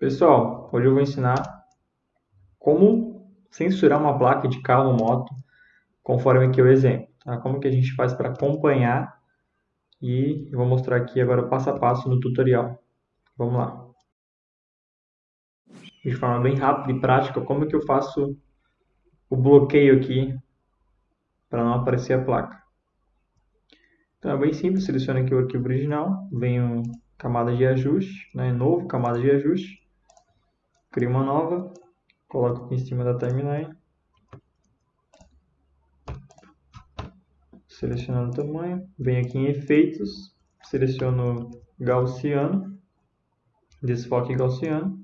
Pessoal, hoje eu vou ensinar como censurar uma placa de carro ou moto conforme aqui o exemplo. Tá? Como que a gente faz para acompanhar e eu vou mostrar aqui agora passo a passo no tutorial. Vamos lá. De forma bem rápida e prática, como que eu faço o bloqueio aqui para não aparecer a placa. Então é bem simples, seleciono aqui o arquivo original, venho camada de ajuste, né, novo, camada de ajuste, crio uma nova, coloco aqui em cima da timeline, selecionando o tamanho, venho aqui em efeitos, seleciono gaussiano, desfoque gaussiano,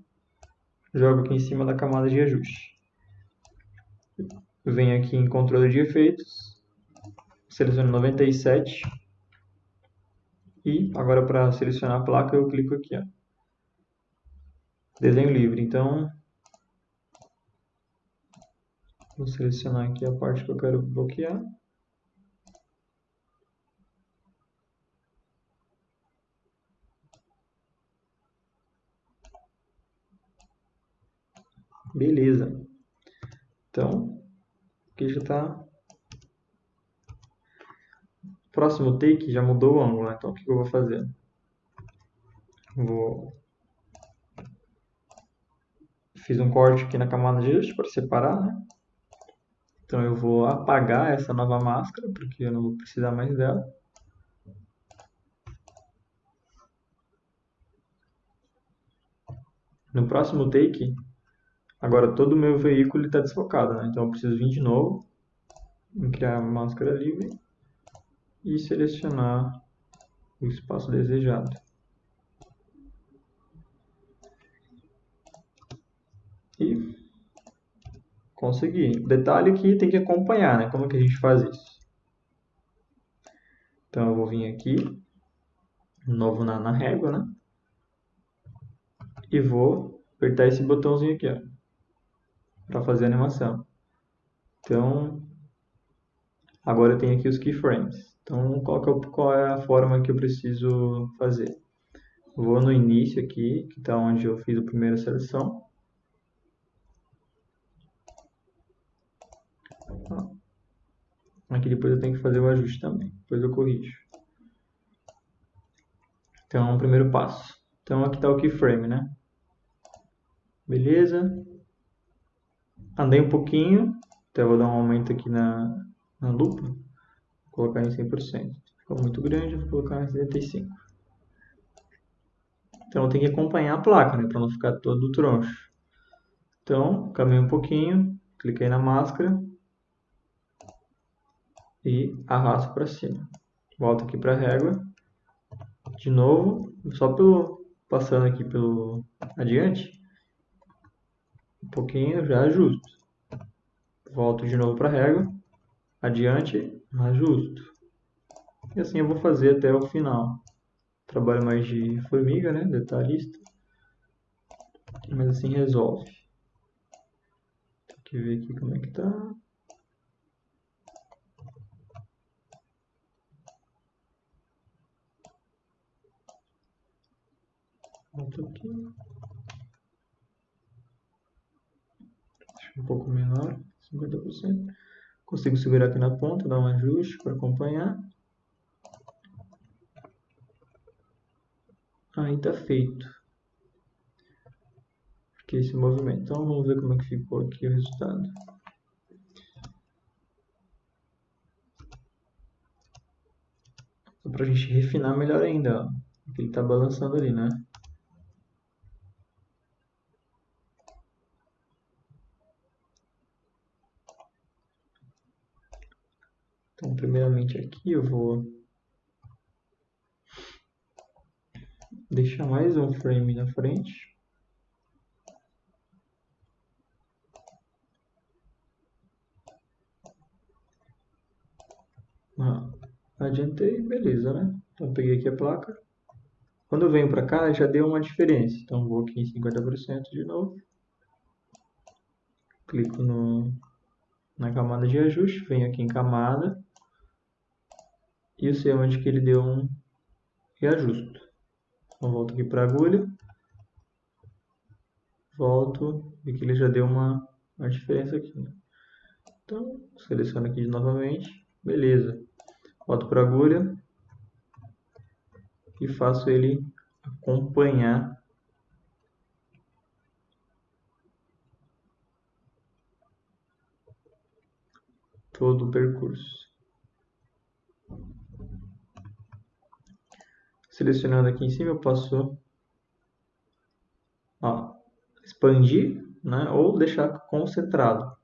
jogo aqui em cima da camada de ajuste. Venho aqui em controle de efeitos, seleciono 97 e agora para selecionar a placa eu clico aqui, ó, desenho livre. Então, vou selecionar aqui a parte que eu quero bloquear. Beleza. Então, aqui já está. Próximo take já mudou o ângulo, né? então o que eu vou fazer? Vou fiz um corte aqui na camada de ajuste para separar, né? Então eu vou apagar essa nova máscara, porque eu não vou precisar mais dela. No próximo take, agora todo o meu veículo está desfocado, né? Então eu preciso vir de novo, criar a máscara livre e selecionar o espaço desejado. E consegui. Detalhe que tem que acompanhar, né? Como que a gente faz isso? Então, eu vou vir aqui, novo na, na régua, né? E vou apertar esse botãozinho aqui, ó. Para fazer a animação. Então, agora eu tenho aqui os keyframes. Então, qual, é, qual é a forma que eu preciso fazer? Vou no início aqui, que está onde eu fiz a primeira seleção. Aqui depois eu tenho que fazer o ajuste também. Depois eu corrijo. Então, o primeiro passo. Então, aqui está o keyframe, né? Beleza. Andei um pouquinho. Então, eu vou dar um aumento aqui na, na lupa. Vou colocar em 100%. Ficou muito grande, vou colocar em 75%. Então, tenho que acompanhar a placa, né? Para não ficar todo troncho. Então, caminho um pouquinho. Cliquei na máscara e arrasto para cima. Volto aqui para a régua. De novo, só pelo passando aqui pelo adiante, um pouquinho já ajusto. Volto de novo para a régua, adiante, ajusto. E assim eu vou fazer até o final. Trabalho mais de formiga, né, detalhista. Mas assim resolve. Tem que ver aqui como é que tá. Volto aqui. um pouco menor, 50%. Consigo segurar aqui na ponta, dar um ajuste para acompanhar. Aí está feito. Aqui esse movimento. Então vamos ver como é que ficou aqui o resultado. Para a gente refinar melhor ainda. Ó. Ele está balançando ali, né? Então, primeiramente aqui eu vou deixar mais um frame na frente. Ah, adiantei, beleza, né? Então peguei aqui a placa. Quando eu venho para cá, já deu uma diferença. Então vou aqui em 50% de novo. Clico no, na camada de ajuste, venho aqui em camada eu sei onde que ele deu um reajuste. Então volto aqui para a agulha, volto, e que ele já deu uma, uma diferença aqui. Né? Então, seleciono aqui novamente, beleza. Volto para a agulha e faço ele acompanhar todo o percurso. Selecionando aqui em cima, eu posso ó, expandir né, ou deixar concentrado.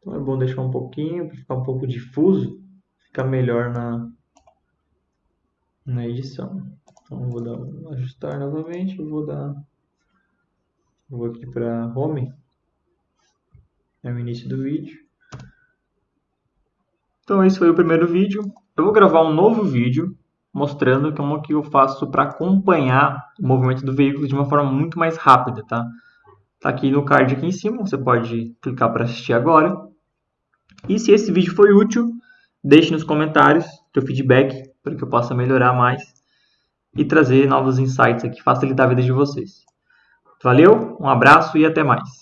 Então é bom deixar um pouquinho, para ficar um pouco difuso, ficar melhor na, na edição. Então vou dar, ajustar novamente, vou dar, vou aqui para home, é o início do vídeo. Então esse foi o primeiro vídeo. Eu vou gravar um novo vídeo mostrando como que eu faço para acompanhar o movimento do veículo de uma forma muito mais rápida, tá? Tá aqui no card aqui em cima, você pode clicar para assistir agora. E se esse vídeo foi útil, deixe nos comentários seu feedback para que eu possa melhorar mais e trazer novos insights aqui, facilitar a vida de vocês. Valeu, um abraço e até mais.